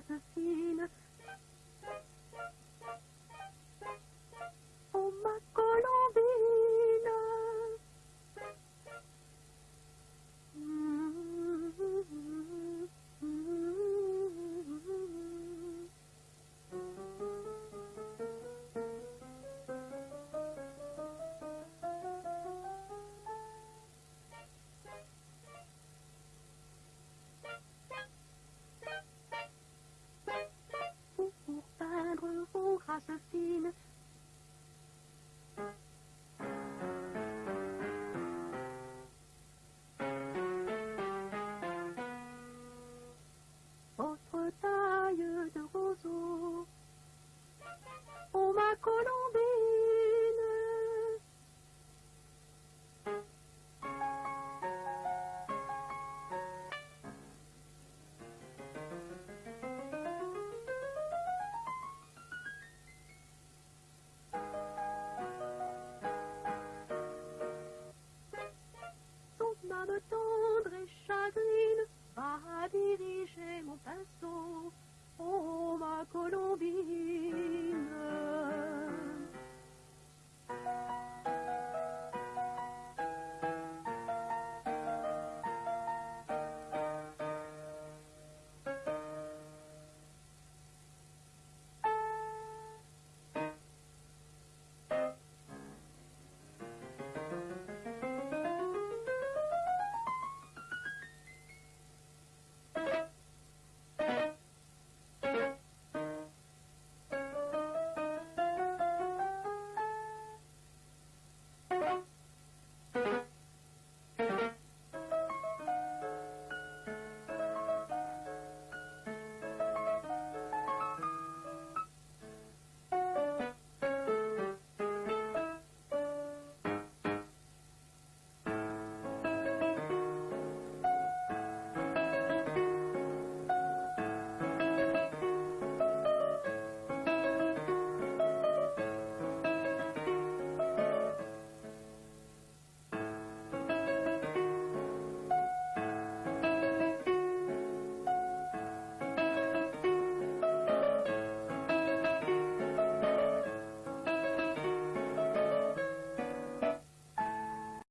to see diriger mon pinceau. Oh ma colombine,